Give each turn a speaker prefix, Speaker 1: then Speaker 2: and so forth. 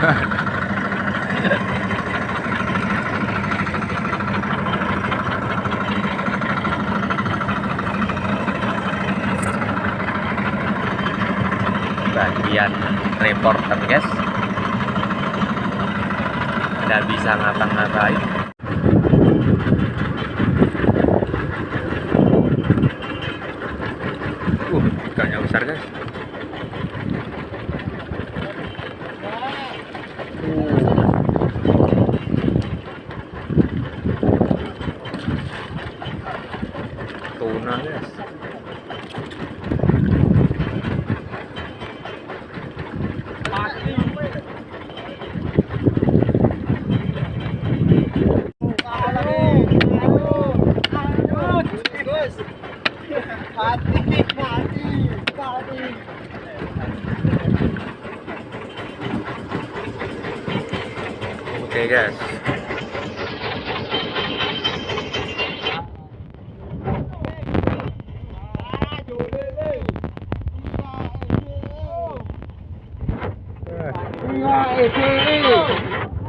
Speaker 1: bagian reporter guys. Tidak bisa ngapa-ngapain. Uh ikannya besar guys. Guys oke guys
Speaker 2: Itu.